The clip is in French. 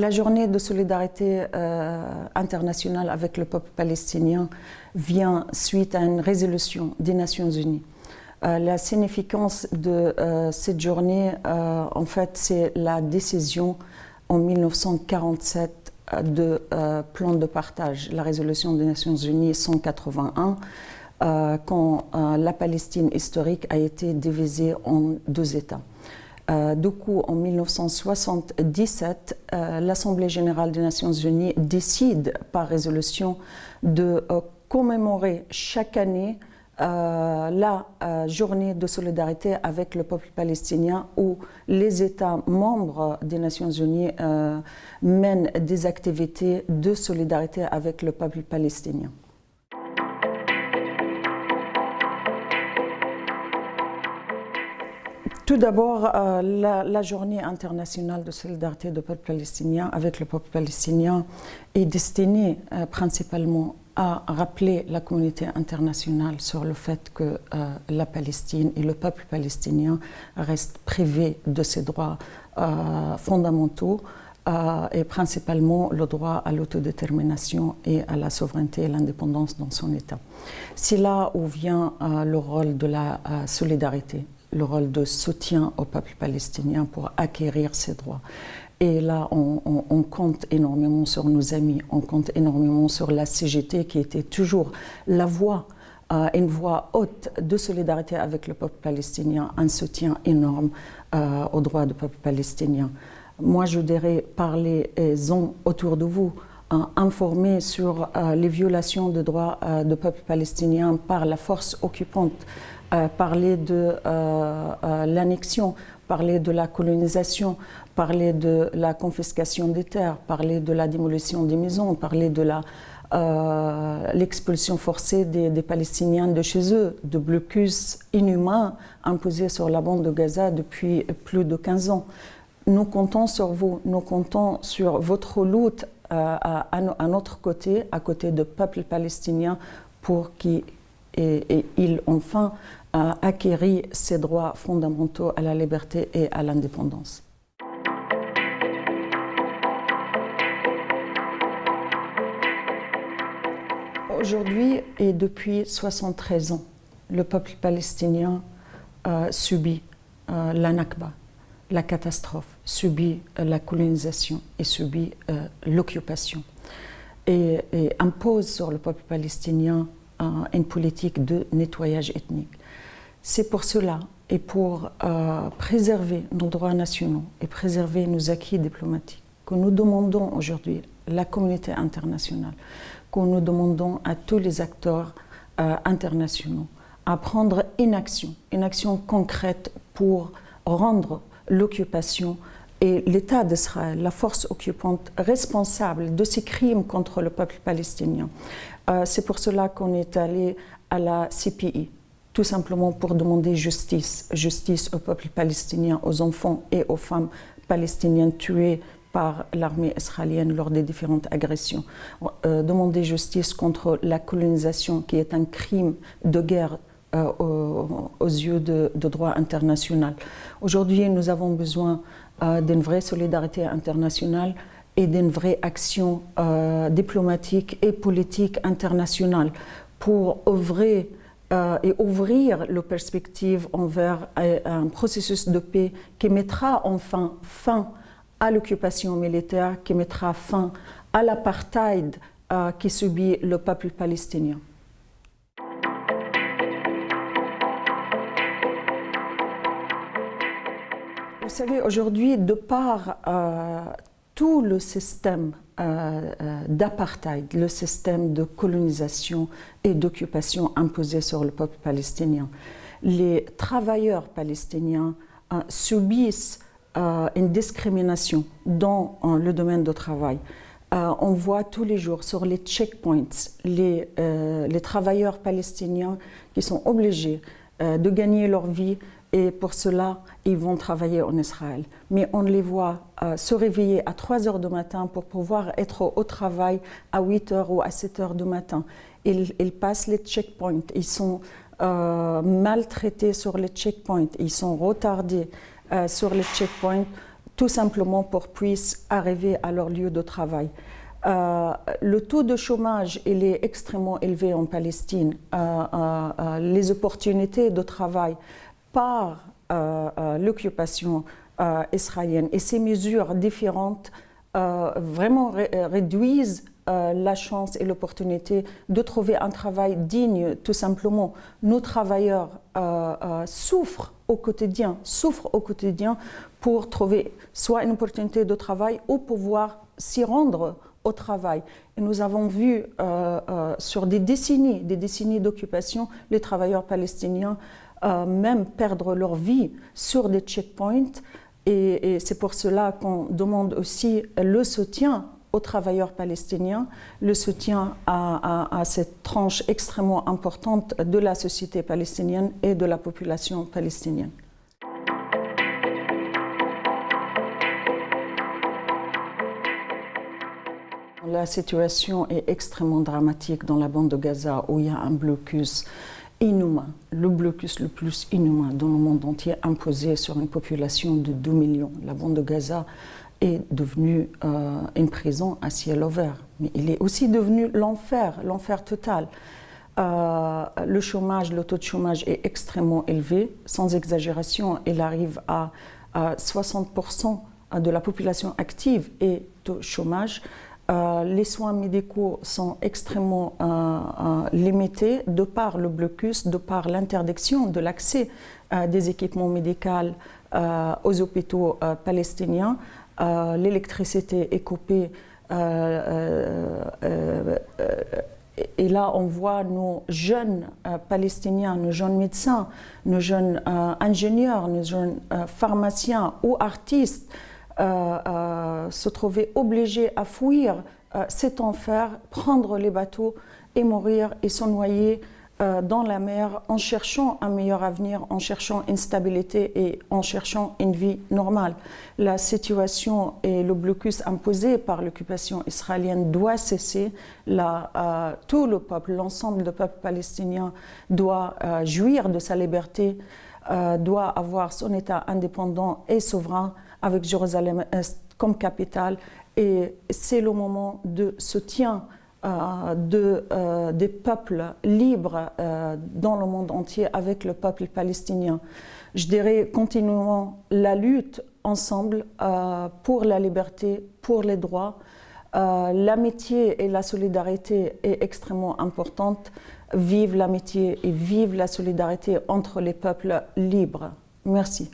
La journée de solidarité euh, internationale avec le peuple palestinien vient suite à une résolution des Nations Unies. Euh, la significance de euh, cette journée, en fait, c'est la décision en 1947 de plan de partage, la résolution des Nations Unies 181, quand la Palestine historique a été divisée en deux États. Euh, du coup, en 1977, euh, l'Assemblée générale des Nations unies décide par résolution de euh, commémorer chaque année la journée de solidarité avec le peuple palestinien où les États membres des Nations Unies mènent des activités de solidarité avec le peuple palestinien. Tout d'abord, euh, la, journée internationale de solidarité du peuple palestinien avec le peuple palestinien est destinée euh, principalement à rappeler la communauté internationale sur le fait que euh, la Palestine et le peuple palestinien restent privés de ses droits fondamentaux et principalement le droit à l'autodétermination et à la souveraineté et l'indépendance dans son État. C'est là où vient le rôle de la solidarité le rôle de soutien au peuple palestinien pour acquérir ses droits. Et là, on, compte énormément sur nos amis, on compte énormément sur la CGT qui était toujours la voix, euh, une voix haute de solidarité avec le peuple palestinien, un soutien énorme euh, aux droits du peuple palestinien. Moi, je dirais, parlez-en autour de vous, hein, informer sur euh, les violations des droits du peuple palestinien par la force occupante euh, parler de euh, euh, l'annexion, parler de la colonisation, parler de la confiscation des terres, parler de la démolition des maisons, parler de l'expulsion forcée des, Palestiniens de chez eux, de blocus inhumains imposés sur la bande de Gaza depuis plus de 15 ans. Nous comptons sur vous, nous comptons sur votre lutte à, à, notre côté, à côté du peuple palestinien, pour qu'il et, il enfin a acquéri ses droits fondamentaux à la liberté et à l'indépendance. Aujourd'hui et depuis 73 ans, le peuple palestinien euh, subit euh, la Nakba, la catastrophe, subit euh, la colonisation et subit l'occupation et, impose sur le peuple palestinien une politique de nettoyage ethnique. C'est pour cela et pour euh, préserver nos droits nationaux et préserver nos acquis diplomatiques que nous demandons aujourd'hui la communauté internationale, que nous demandons à tous les acteurs euh, internationaux à prendre une action, une action concrète pour rendre l'occupation et l'État d'Israël, la force occupante, responsable de ces crimes contre le peuple palestinien. Euh, c'est pour cela qu'on est allé à la CPI, tout simplement pour demander justice, justice au peuple palestinien, aux enfants et aux femmes palestiniennes tuées par l'armée israélienne lors des différentes agressions. Euh, demander justice contre la colonisation qui est un crime de guerre aux, yeux de, droit international. Aujourd'hui, nous avons besoin d'une vraie solidarité internationale et d'une vraie action euh, diplomatique et politique internationale pour œuvrer euh, et ouvrir les perspectives envers euh, un processus de paix qui mettra enfin fin à l'occupation militaire, qui mettra fin à l'apartheid qui subit le peuple palestinien. Vous savez, aujourd'hui, de par tout le système euh, euh, d'apartheid, le système de colonisation et d'occupation imposé sur le peuple palestinien. Les travailleurs palestiniens euh, subissent une discrimination dans le domaine du travail. on voit tous les jours sur les checkpoints les travailleurs palestiniens qui sont obligés de gagner leur vie et pour cela, ils vont travailler en Israël. Mais on les voit euh, se réveiller à 3 heures du matin pour pouvoir être au travail à 8 heures ou à 7 heures du matin. Ils, passent les checkpoints, ils sont euh, maltraités sur les checkpoints, ils sont retardés euh, sur les checkpoints tout simplement pour puissent arriver à leur lieu de travail. Euh, le taux de chômage est extrêmement élevé en Palestine. Euh, euh, les opportunités de travail par l'occupation israélienne et ces mesures différentes vraiment réduisent la chance et l'opportunité de trouver un travail digne, tout simplement. Nos travailleurs souffrent au quotidien, souffrent au quotidien pour trouver soit une opportunité de travail ou pouvoir s'y rendre au travail. Et nous avons vu euh, euh, sur des décennies, des décennies d'occupation, les travailleurs palestiniens euh, même perdre leur vie sur des checkpoints. Et, c'est pour cela qu'on demande aussi le soutien aux travailleurs palestiniens, le soutien à, à, cette tranche extrêmement importante de la société palestinienne et de la population palestinienne. La situation est extrêmement dramatique dans la bande de Gaza où il y a un blocus inhumain, le blocus le plus inhumain dans le monde entier imposé sur une population de 2 millions. La bande de Gaza est devenue euh, une prison à ciel ouvert, mais il est aussi devenu l'enfer, l'enfer total. Euh, le chômage, le taux de chômage est extrêmement élevé, sans exagération, il arrive à, à 60% de la population active est au chômage. Euh, les soins médicaux sont extrêmement euh, euh, limités de par le blocus, de par l'interdiction de l'accès des équipements médicaux aux hôpitaux palestiniens. L'électricité est coupée. et là, on voit nos jeunes Palestiniens, nos jeunes médecins, nos jeunes ingénieurs, nos jeunes pharmaciens ou artistes se trouver obligés à fuir euh, cet enfer, prendre les bateaux et mourir et se noyer dans la mer en cherchant un meilleur avenir, en cherchant une stabilité et en cherchant une vie normale. La situation et le blocus imposé par l'occupation israélienne doit cesser. tout le peuple, l'ensemble du peuple palestinien doit jouir de sa liberté, doit avoir son État indépendant et souverain avec Jérusalem comme capitale. Et c'est le moment de soutien euh, euh, des peuples libres euh, dans le monde entier avec le peuple palestinien. Je dirais continuons la lutte ensemble pour la liberté, pour les droits. l'amitié et la solidarité est extrêmement importante. Vive l'amitié et vive la solidarité entre les peuples libres. Merci.